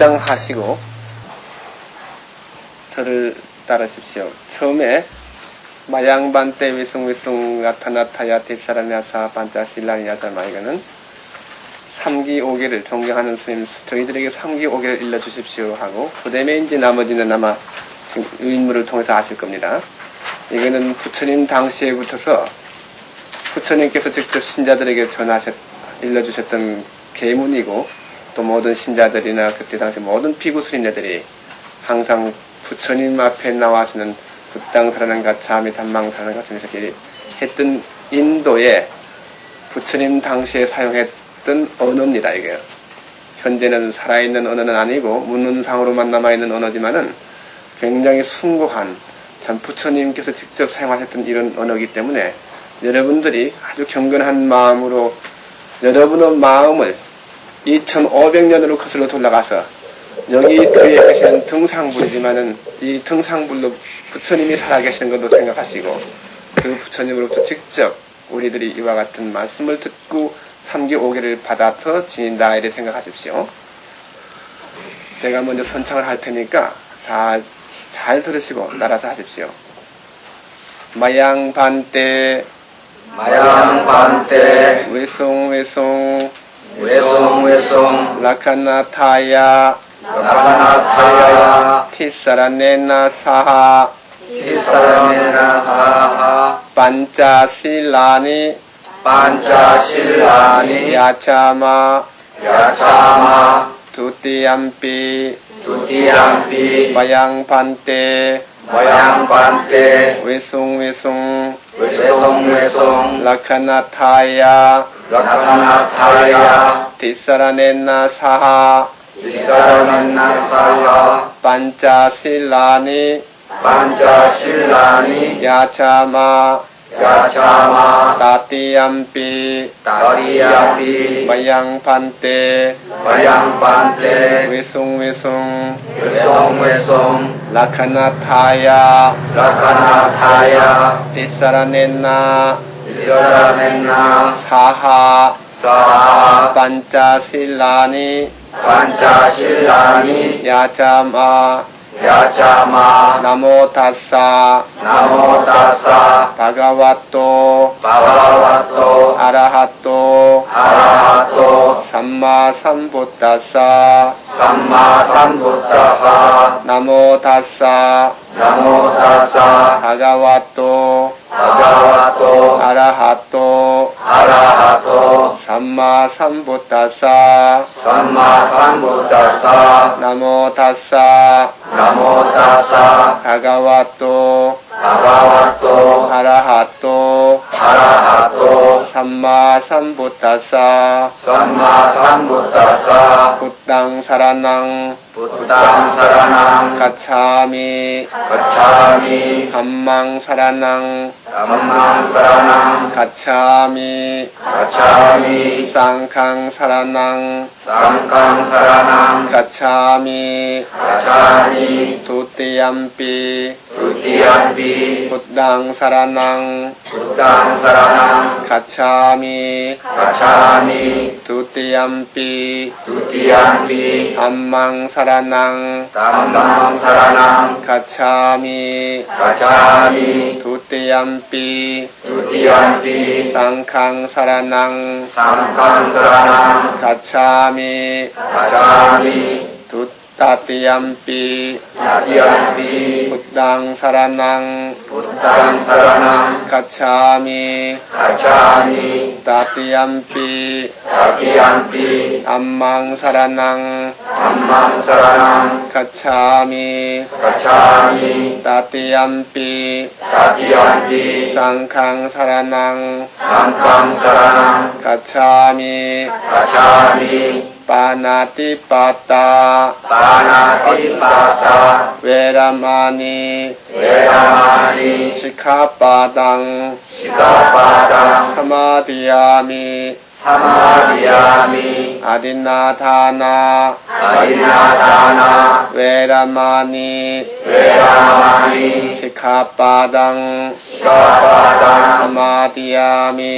합장하시고 저를 따르십시오. 처음에 마양반때 위숭위숭 나타나타야 딥사라냐사 반짜실라니야자마 이거는 3기 5개를 존경하는 스님 저희들에게 3기 5개를 일러주십시오 하고 그 이제 나머지는 아마 지금 인물을 통해서 아실 겁니다. 이거는 부처님 당시에 붙어서 부처님께서 직접 신자들에게 전하셨 일러주셨던 계문이고 또 모든 신자들이나 그때 당시 모든 피구 스님네들이 항상 부처님 앞에 나와서는 불당사라는 가차미 단망사라는 같은 이렇게 했던 인도에 부처님 당시에 사용했던 언어입니다. 이게 현재는 살아있는 언어는 아니고 문문상으로만 남아있는 언어지만은 굉장히 숭고한 참 부처님께서 직접 사용하셨던 이런 언어이기 때문에 여러분들이 아주 경건한 마음으로 여러분의 마음을 2500년으로 거슬러 돌아가서 여기 그에 계시는 등상불이지만은 이 등상불로 부처님이 살아계시는 것도 생각하시고 그 부처님으로부터 직접 우리들이 이와 같은 말씀을 듣고 3기 5개를 받아서 지닌다 이래 생각하십시오. 제가 먼저 선창을 할 테니까 잘, 잘 들으시고 따라서 하십시오. 마양반때 마양반때 외송 외송 외송 외송 라카나타야. 라카나타야. 티사라네나 사하. 티사라메나 사하. 반짜실라니. 반짜실라니. 야차마. 야차마. 두띠암피 라카나 타야 라카나타야 티사라네나 이사라멘나 사하 사 하 pañcasīlāni pañcasīlāni yācāma yācāma namo tassa namo tassa bhagavato bhagavato arahato arahato sammāsambuddhassa sammāsambuddhassa namo tassa namo tassa bhagavato bhagavato arahato arahato sammāsambuddhassa. sammāsambuddhassa. namo tassa. namo tassa. bhagavato bhagavato arahato arahato sammāsambuddhassa. sammāsambuddhassa. 부땅 사라낭. 부땅 사라낭. 가차미. 가차미. 함망 사라낭 감망 사라낭 가차미 가차미 쌍캉 사라낭 쌍강 사라낭 가차미 가차미 두띠암피 두티암비 부땅 사라낭 부땅 사라낭 가차미 가차미 두띠암피 두티암비 함망 사라낭 담망 사라낭 가차미 가차미 두띠암피 두티암비 쌍캉 사라낭 쌍강 사라낭 가차미 가차미 두따띠암피 야티암비 부땅 사라낭 ปีตุติยัมปีสังฆังสารนัง สังฆังสารนังคัจฉามิคัจฉามิทุ තතියම්පි තතියම්පි බුද්ධං සරණං බුද්ධං සරණං ගච්ඡාමි ගච්ඡාමි තතියම්පි තතියම්පි ධම්මං සරණං ධම්මං සරණං ගච්ඡාමි ගච්ඡාමි තතියම්පි තතියම්පි සංඝං සරණං සංඝං සරණං ගච්ඡාමි ගච්ඡාමි ปานาติปาตา ปานาติปาตา เวรามานี เวรามานี สิกขาปาตัง สิกขาปาตัง สมาธิยามิ สมาธิยามิ อาดินนาทานา ปฏินาทานา เวรามานี เวรามานี สิกขาปาตัง สิกขาปาตัง สมาธิยามิ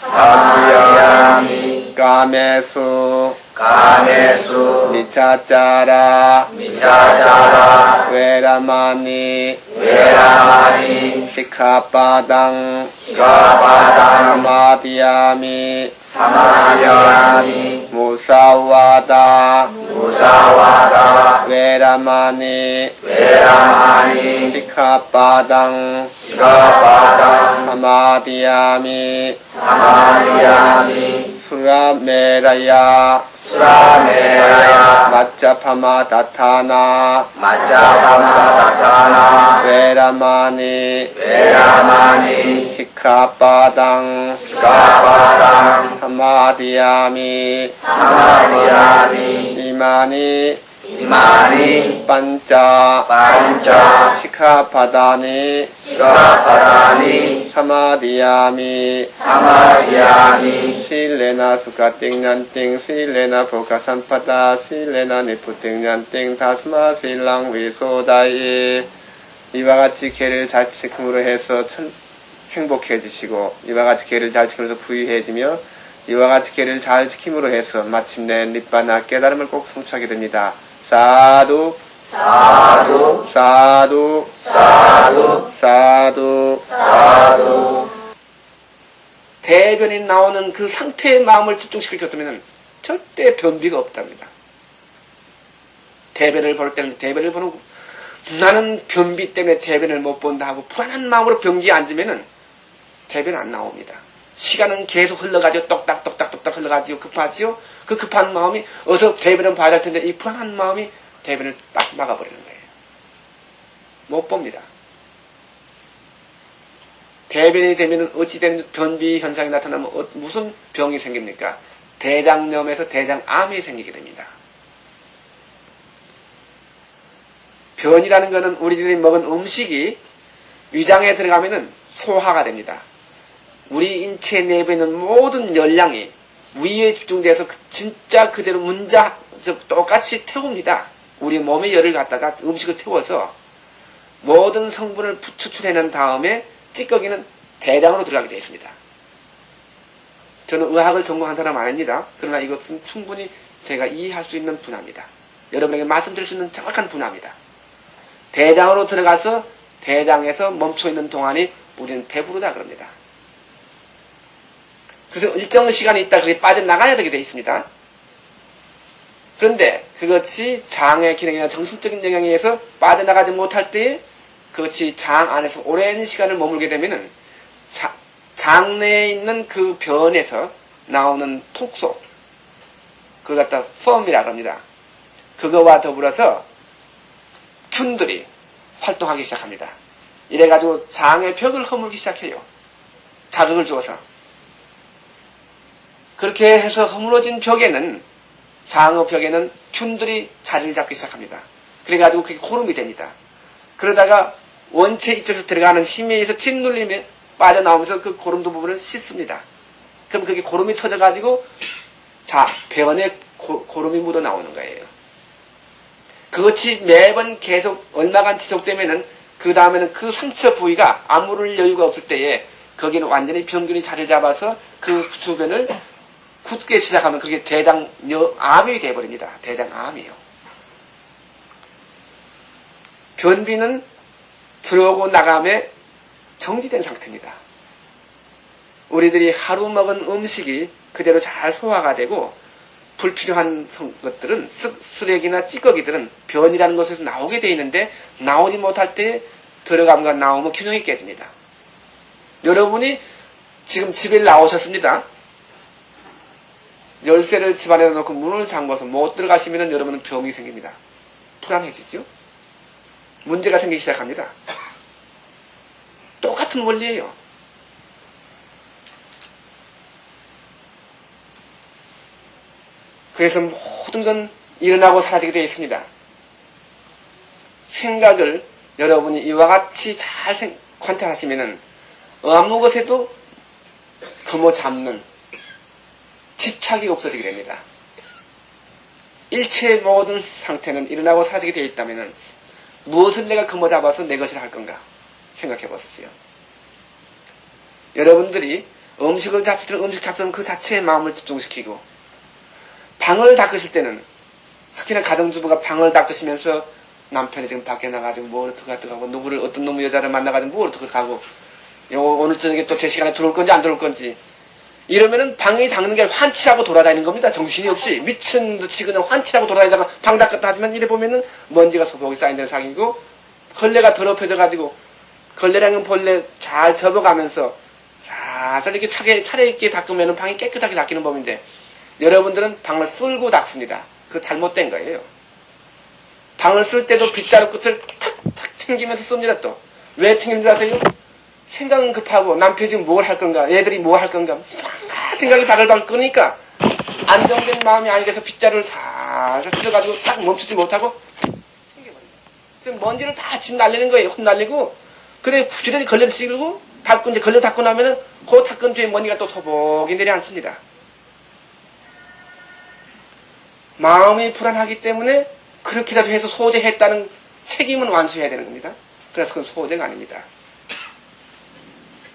สมาธิยามิ กาเมสุ กาเมสุ นิจจาจารา มิจฉาจารา เวรามานี เวรามานี สิกขาปาตัง สิกขาปาตัง สมาธิยามิ สมาธิยามิ มุสาวาตา มุสาวาตา เวรามานี เวรามานี สิ 가메수. 미차짜라. 미차짜라. 웨라마니. 웨라마니. 시카바당. 시카바당. 마디아미. 사마디아미. 무사와다. 무사와다. 웨라마니. 웨라마니. 시카바당. 시카바당. 사마디아미. 사마디아미. 수라메라야. 수라메라야. 마짜파마 다타나. 마짜파마 다타나. 베라마니. 베라마니. 시카바당. 시카바당. 사마디아미. 사마디아미. 이마니 이마니 반짜 반짜 시카바다니 시카바다니 사마디아미 사마디아미 실레나 수가 띵난띵 실레나 보가 산파다 실레나 니프 띵난띵 다스마 실랑 위소다이 이와 같이 개를 잘 지킴으로 해서 천, 행복해지시고 이와 같이 개를 잘 지키면서 부유해지며 이와 같이 개를 잘 지킴으로 해서 마침내 립바나 깨달음을 꼭 성취하게 됩니다. 사두 사두 사두 사두 사두 사두 대변이 나오는 그 상태의 마음을 집중시켜줬다면 절대 변비가 없답니다. 대변을 볼 때는 대변을 보는 나는 변비 때문에 대변을 못 본다 하고 불안한 마음으로 변기에 앉으면 대변 안 나옵니다. 시간은 계속 흘러가지고 똑딱똑딱똑딱 흘러가지고 급하지요. 그 급한 마음이 어서 대변을 봐야 할 텐데 이 불안한 마음이 대변을 딱 막아버리는 거예요. 못 봅니다. 대변이 되면 어찌되는 변비 현상이 나타나면 어- 무슨 병이 생깁니까? 대장염에서 대장암이 생기게 됩니다. 변이라는 것은 우리들이 먹은 음식이 위장에 들어가면은 소화가 됩니다. 우리 인체 내부에 있는 모든 열량이 위에 집중돼서 그- 진짜 그대로 문자 저 똑같이 태웁니다. 우리 몸의 열을 갖다가 음식을 태워서 모든 성분을 부- 추출해낸 다음에 찌꺼기는 대장으로 들어가게 되어 있습니다. 저는 의학을 전공한 사람 아닙니다. 그러나 이것은 충분히 제가 이해할 수 있는 분야입니다. 여러분에게 말씀드릴 수 있는 정확한 분야입니다. 대장으로 들어가서 대장에서 멈춰 있는 동안이 우리는 배부르다 그럽니다. 그래서 일정 시간이 있다 그게 빠져나가야 되게 되어 있습니다. 그런데 그것이 장의 기능이나 정신적인 영향에 의해서 빠져나가지 못할 때에 그것이 장 안에서 오랜 시간을 머물게 되면은 자- 장내에 있는 그 변에서 나오는 톡소 그걸 갖다 펌이라고 합니다. 그거와 더불어서 균들이 활동하기 시작합니다. 이래가지고 장의 벽을 허물기 시작해요. 자극을 주어서. 그렇게 해서 허물어진 벽에는 장어 벽에는 균들이 자리를 잡기 시작합니다. 그래가지고 그게 고름이 됩니다. 그러다가 원체 이쪽에서 들어가는 힘에 의해서 짓눌리면 빠져나오면서 그 고름도 부분을 씻습니다. 그럼 그게 고름이 터져가지고 자, 배원에 고, 고름이 묻어 나오는 거예요. 그것이 매번 계속 얼마간 지속되면은 그 다음에는 그 상처 부위가 아무럴 여유가 없을 때에 거기는 완전히 병균이 자리를 잡아서 그 주변을 굳게 시작하면 그게 대장암이 되어버립니다. 대장암이요. 변비는 들어오고 나감에 정지된 상태입니다. 우리들이 하루 먹은 음식이 그대로 잘 소화가 되고 불필요한 성- 것들은 쓰- 쓰레기나 찌꺼기들은 변이라는 것에서 나오게 돼 있는데 나오지 못할 때 들어감과 나오면 균형이 깨집니다. 여러분이 지금 집에 나오셨습니다. 열쇠를 집안에 놓고 문을 잠궈서 못 들어가시면 여러분은 병이 생깁니다. 불안해지죠? 문제가 생기기 시작합니다. 똑같은 원리예요. 그래서 모든 건 일어나고 사라지게 되어 있습니다. 생각을 여러분이 이와 같이 잘 생- 관찰하시면은 아무 것에도 금어 잡는 집착이 없어지게 됩니다. 일체의 모든 상태는 일어나고 사라지게 되어 있다면은 무엇을 내가 금어 잡아서 내 것이라 할 건가 생각해 보십시오. 여러분들이 음식을 잡을 때는 음식 잡는 그 자체의 마음을 집중시키고 방을 닦으실 때는 특히나 가정주부가 방을 닦으시면서 남편이 지금 밖에 나가지고 뭘 어떻게 하고 누구를 어떤 놈의 여자를 만나가지고 뭘 어떻게 요 오늘 저녁에 또 제 시간에 들어올 건지 안 들어올 건지 이러면은 방이 닦는 게 환치라고 돌아다니는 겁니다. 정신이 없이 미친 듯이 그냥 환치라고 돌아다니다가 방 닦았다 하지만 이래 보면은 먼지가 소복이 쌓인다는 상이고 걸레가 더럽혀져 가지고 걸레라는 벌레 잘 접어가면서 살살 이렇게 차게 차례있게 닦으면은 방이 깨끗하게 닦이는 법인데 여러분들은 방을 쓸고 닦습니다. 그 잘못된 거예요. 방을 쓸 때도 빗자루 끝을 탁탁 튕기면서 씁니다 또. 왜 튕기는지 아세요? 생각은 급하고 남편이 지금 뭘 할 건가 애들이 뭐 할 건가 생각이 바글바글 끄니까 안정된 마음이 아니라서 빗자루를 살살 쓸어가지고 딱 멈추지 못하고. 그럼 먼지를 다 집 날리는 거예요. 혼날리고 그래 부지런히 걸레를 씻고 닦고 이제 걸레 닦고 나면은 그 닦은 뒤에 먼지가 또 소복이 내려앉습니다. 마음이 불안하기 때문에 그렇게라도 해서 소재했다는 책임은 완수해야 되는 겁니다. 그래서 그건 소재가 아닙니다.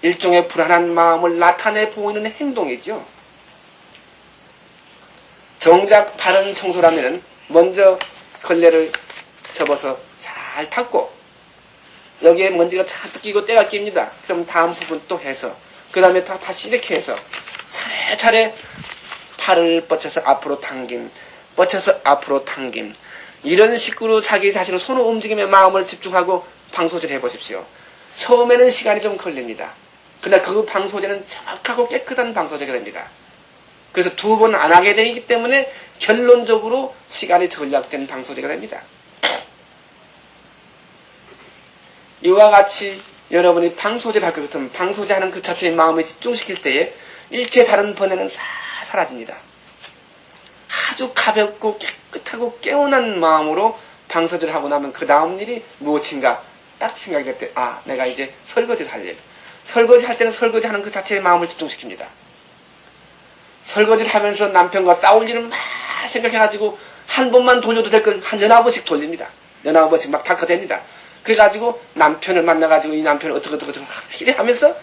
일종의 불안한 마음을 나타내 보이는 행동이죠. 정작 바른 청소라면 먼저 걸레를 접어서 잘 닦고 여기에 먼지가 잔뜩 끼고 때가 낍니다. 그럼 다음 부분 또 해서 그 다음에 다 다시 이렇게 해서 차례차례 팔을 뻗쳐서 앞으로 당김 뻗쳐서 앞으로 당김 이런 식으로 자기 자신을 손을 움직이며 마음을 집중하고 방소제를 해보십시오. 처음에는 시간이 좀 걸립니다. 그러나 그 방소제는 정확하고 깨끗한 방소제가 됩니다. 그래서 두 번 안 하게 되기 때문에 결론적으로 시간이 전략된 방소제가 됩니다. 이와 같이 여러분이 방소제를 할 것 같으면 방소제 하는 그 자체의 마음을 집중시킬 때에 일체 다른 번뇌는 다 사라집니다. 아주 가볍고 깨끗하고 깨어난 마음으로 방소제를 하고 나면 그 다음 일이 무엇인가 딱 생각이 될 때, 아, 내가 이제 설거지를 할 일. 설거지 할 때는 설거지 하는 그 자체의 마음을 집중시킵니다. 설거지를 하면서 남편과 싸울 일을 막 생각해가지고 한 번만 돌려도 될걸한 연합 번씩 돌립니다. 연합 번씩 막 닦아댑니다. 그래가지고 남편을 만나가지고 이 남편을 어떻게 어떻게 어떻게 이래 하면서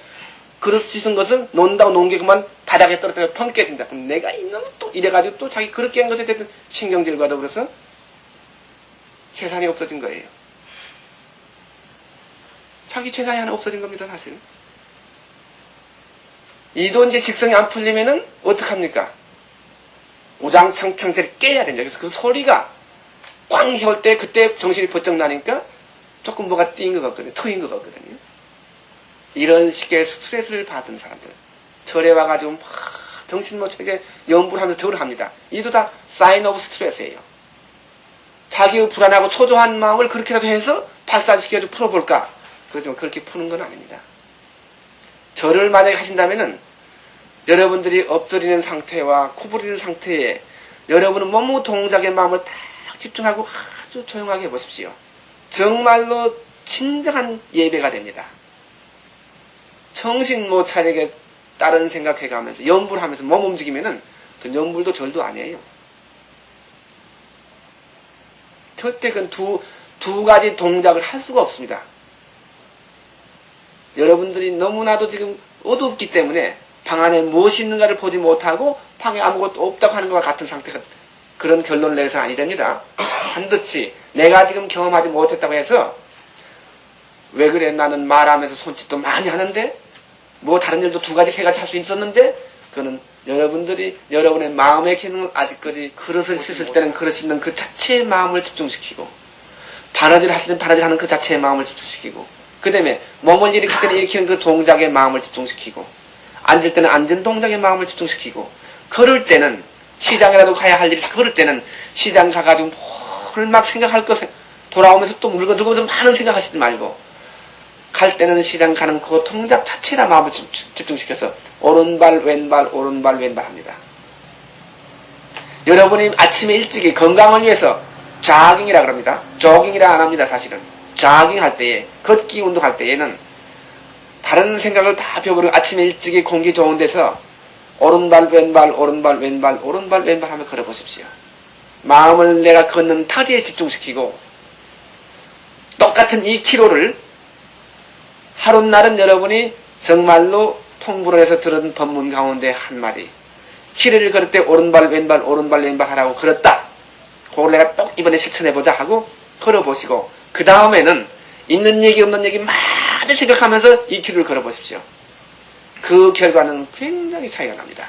그릇 씻은 것을 논다고 놓은 게 그만 바닥에 떨어져서 펑 깨진다. 그럼 내가 이놈 또 이래가지고 또 자기 그렇게 한 것에 대해서 신경질 받아 그래서 재산이 없어진 거예요. 자기 재산이 하나 없어진 겁니다, 사실. 이도 이제 직성이 안 풀리면은 어떡합니까? 우장창창대를 깨야 됩니다. 그래서 그 소리가 꽝 혀올 때 그때 정신이 번쩍 나니까 조금 뭐가 띈 것 같거든요. 트인 것 같거든요. 이런 식의 스트레스를 받은 사람들. 절에 와가지고 막 정신 못 차게 염불을 하면서 절을 합니다. 이것도 다 sign of stress예요. 자기의 불안하고 초조한 마음을 그렇게라도 해서 발산시켜서 풀어볼까? 그렇지만 그렇게 푸는 건 아닙니다. 절을 만약에 하신다면은 여러분들이 엎드리는 상태와 구부리는 상태에 여러분은 몸 동작에 마음을 딱 집중하고 아주 조용하게 해보십시오. 정말로 진정한 예배가 됩니다. 정신 못 차리게 다른 생각해가면서 연불 하면서 몸 움직이면은 그 연불도 절도 아니에요. 절대 그 두, 두 가지 동작을 할 수가 없습니다. 여러분들이 너무나도 지금 어둡기 때문에 방 안에 무엇이 있는가를 보지 못하고 방에 아무것도 없다고 하는 것과 같은 상태가 그런 결론을 내서 아니 됩니다. 반드시 내가 지금 경험하지 못했다고 해서 왜 그래 나는 말하면서 손짓도 많이 하는데 뭐 다른 일도 두 가지 세 가지 할 수 있었는데 그거는 여러분들이 여러분의 마음의 기능을 아직까지 그릇을 씻을 때는 그릇 씻는 그 자체의 마음을 집중시키고 바라질 하실 때는 바라질 하는 그 자체의 마음을 집중시키고 그 다음에 몸을 일으킬 때는 일으키는 그 동작의 마음을 집중시키고 앉을 때는 앉은 동작의 마음을 집중시키고 걸을 때는 시장이라도 가야 할 일이 걸을 때는 시장 가가지고 뭘막 생각할 거 돌아오면서 또 물건 들고 많은 생각하시지 말고 갈 때는 시장 가는 그 동작 자체나 마음을 집- 집중시켜서 오른발 왼발 오른발 왼발 합니다. 여러분이 아침에 일찍이 건강을 위해서 자깅이라 그럽니다. 조깅이라 안 합니다, 사실은. 자깅 할 때에, 걷기 운동할 때에는 다른 생각을 다 펴버리고 아침에 일찍이 공기 좋은 데서 오른발, 왼발, 오른발, 왼발, 오른발, 왼발 하며 걸어보십시오. 마음을 내가 걷는 타지에 집중시키고 똑같은 이 키로를 하룻날은 여러분이 정말로 통불어에서 들은 법문 가운데 한 마디 키를 걸을 때 오른발 왼발 오른발 왼발 하라고 걸었다. 그걸 내가 꼭 이번에 실천해보자 하고 걸어보시고 그 다음에는 있는 얘기 없는 얘기 많이 생각하면서 이 길을 걸어보십시오. 그 결과는 굉장히 차이가 납니다.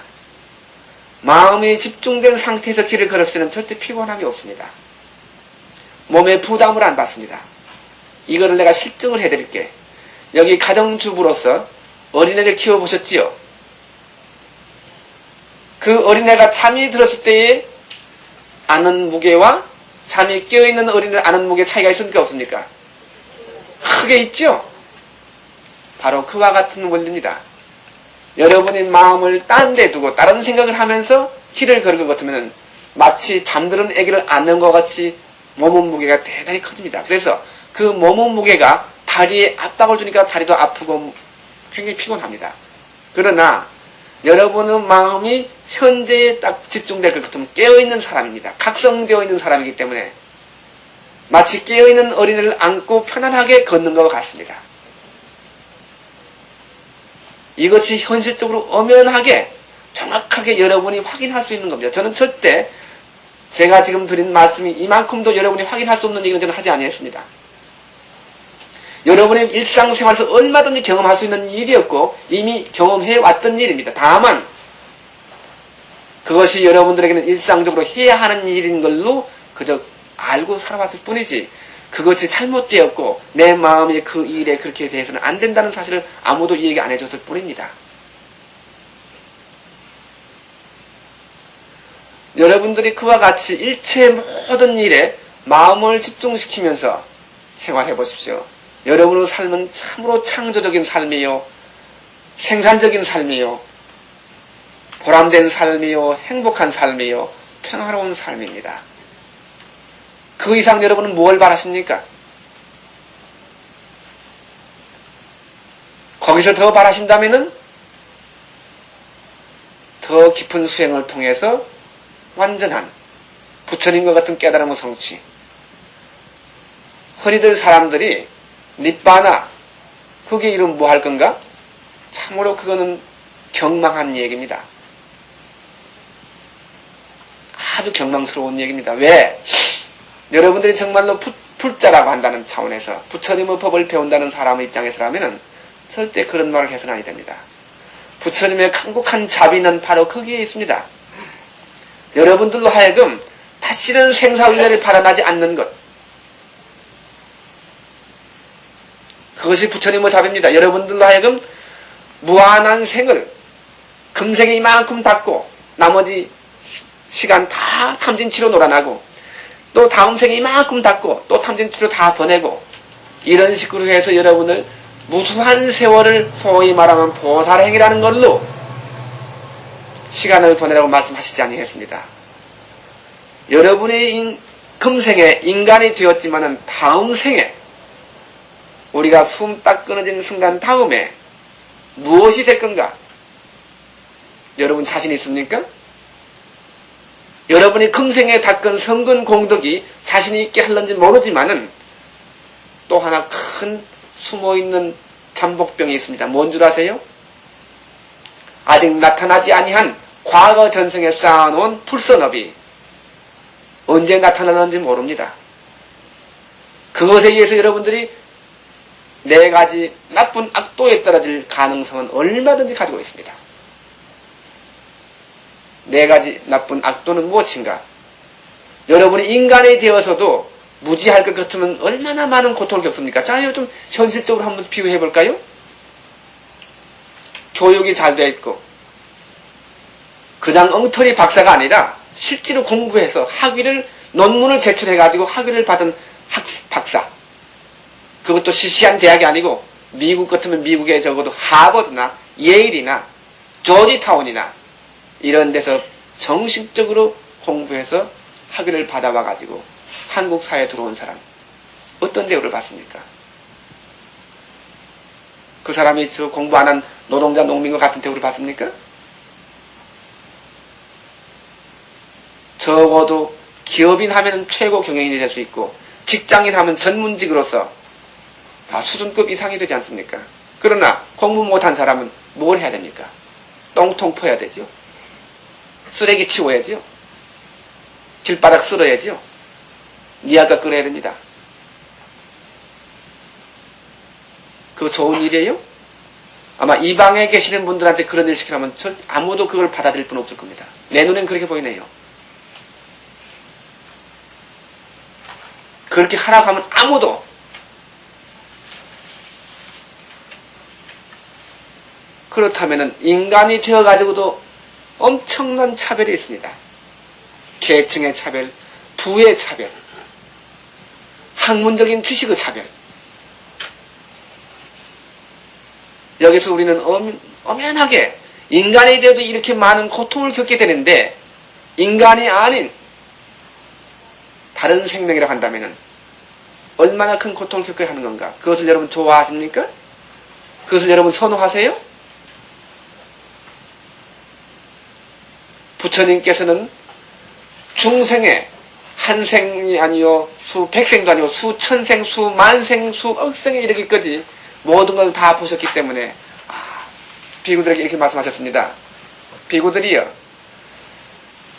마음이 집중된 상태에서 길을 때는 절대 피곤함이 없습니다. 몸에 부담을 안 받습니다. 이거를 내가 실증을 해드릴게. 여기 가정주부로서 어린애를 키워보셨지요? 그 어린애가 잠이 들었을 때에 아는 무게와 잠이 깨어있는 어린애를 아는 무게 차이가 있습니까? 없습니까? 크게 있죠? 바로 그와 같은 원리입니다. 여러분의 마음을 딴 데 두고 다른 생각을 하면서 걸을 것 같으면 마치 잠드는 아기를 안는 것 같이 몸의 무게가 대단히 커집니다. 그래서 그 몸의 무게가 다리에 압박을 주니까 다리도 아프고 굉장히 피곤합니다. 그러나 여러분의 마음이 현재에 딱 집중될 것 같으면 깨어있는 사람입니다. 각성되어 있는 사람이기 때문에 마치 깨어있는 어린이를 안고 편안하게 걷는 것 같습니다. 이것이 현실적으로 엄연하게 정확하게 여러분이 확인할 수 있는 겁니다. 저는 절대 제가 지금 드린 말씀이 이만큼도 여러분이 확인할 수 없는 얘기는 저는 하지 아니했습니다. 여러분의 일상생활에서 얼마든지 경험할 수 있는 일이었고 이미 경험해 왔던 일입니다. 다만 그것이 여러분들에게는 일상적으로 해야 하는 일인 걸로 그저 알고 살아왔을 뿐이지 그것이 잘못되었고 내 마음이 그 일에 그렇게 대해서는 안 된다는 사실을 아무도 얘기 안 해줬을 뿐입니다. 여러분들이 그와 같이 일체 모든 일에 마음을 집중시키면서 생활해 보십시오. 여러분의 삶은 참으로 창조적인 삶이요, 생산적인 삶이요, 보람된 삶이요, 행복한 삶이요, 평화로운 삶입니다. 그 이상 여러분은 무엇을 바라십니까? 거기서 더 바라신다면은 더 깊은 수행을 통해서 완전한 부처님과 같은 깨달음의 성취. 허리들 사람들이 니빠나 그게 이름 뭐 할 건가? 참으로 그거는 경망한 얘기입니다. 아주 경망스러운 얘기입니다. 왜? 여러분들이 정말로 푸, 풀자라고 한다는 차원에서 부처님의 법을 배운다는 사람의 입장에서라면 절대 그런 말을 해서는 아니 됩니다. 부처님의 강국한 자비는 바로 거기에 있습니다. 여러분들로 하여금 다시는 생사윤회를 바라나지 않는 것. 그것이 부처님의 자비입니다. 여러분들로 하여금 무한한 생을 금생에 이만큼 닦고 나머지 시간 다 탐진치로 놀아나고 또 다음 생에 이만큼 닦고 또 탐진치로 다 보내고 이런 식으로 해서 여러분을 무수한 세월을 소위 말하면 보살행이라는 걸로 시간을 보내라고 말씀하시지 아니했습니다. 여러분의 인, 금생에 인간이 되었지만은 다음 생에 우리가 숨 딱 끊어지는 순간 다음에 무엇이 될 건가? 여러분 자신 있습니까? 여러분이 금생에 닦은 성근 공덕이 자신 있게 할는지 모르지만은 또 하나 큰 숨어있는 잠복병이 있습니다. 뭔 줄 아세요? 아직 나타나지 아니한 과거 전생에 쌓아놓은 풀선업이 언제 나타나는지 모릅니다. 그것에 의해서 여러분들이 네 가지 나쁜 악도에 떨어질 가능성은 얼마든지 가지고 있습니다. 네 가지 나쁜 악도는 무엇인가? 여러분이 인간이 되어서도 무지할 것 같으면 얼마나 많은 고통을 겪습니까? 자, 이거 좀 현실적으로 한번 비교해 볼까요? 교육이 잘 되어 있고, 그냥 엉터리 박사가 아니라 실제로 공부해서 학위를, 논문을 제출해가지고 학위를 받은 학, 박사. 그것도 시시한 대학이 아니고, 미국 같으면 미국에 적어도 하버드나 예일이나 조지타운이나 이런 데서 정식적으로 공부해서 학위를 받아와 가지고 한국 사회에 들어온 사람 어떤 대우를 받습니까? 그 사람이 저 공부 안 한 노동자 농민과 같은 대우를 받습니까? 적어도 기업인 하면 최고 경영인이 될 수 있고 직장인 하면 전문직으로서 다 수준급 이상이 되지 않습니까? 그러나 공부 못한 사람은 뭘 해야 됩니까? 똥통 퍼야 되죠. 쓰레기 치워야지요. 길바닥 쓸어야지요. 니아가 끓여야 됩니다. 그거 좋은 일이에요? 아마 이 방에 계시는 분들한테 그런 일 시키라면 전 아무도 그걸 받아들일 분 없을 겁니다. 내 눈엔 그렇게 보이네요. 그렇게 하라고 하면 아무도 그렇다면 인간이 되어가지고도 엄청난 차별이 있습니다. 계층의 차별, 부의 차별, 학문적인 지식의 차별. 여기서 우리는 엄, 엄연하게 인간이 되어도 이렇게 많은 고통을 겪게 되는데 인간이 아닌 다른 생명이라고 한다면 얼마나 큰 고통을 겪어야 하는 건가? 그것을 여러분 좋아하십니까? 그것을 여러분 선호하세요? 부처님께서는 중생에 한 생이 아니요, 수 백 생도 아니고 수천생, 수만생, 수억생에 이르기까지 모든 걸 다 보셨기 때문에 아, 비구들에게 이렇게 말씀하셨습니다. 비구들이여,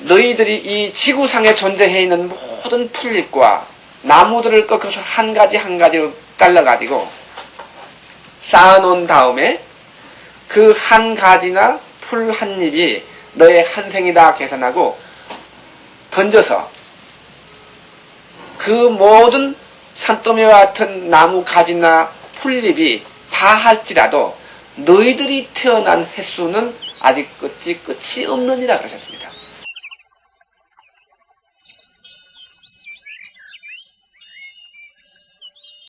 너희들이 이 지구상에 존재해 있는 모든 풀잎과 나무들을 꺾어서 한 가지 한 가지로 잘라가지고 쌓아놓은 다음에 그 한 가지나 풀 한 잎이 너의 한 생이다 계산하고 던져서 그 모든 산더미와 같은 나무 가지나 풀잎이 다 할지라도 너희들이 태어난 횟수는 아직 끝이 끝이 없느니라 그러셨습니다.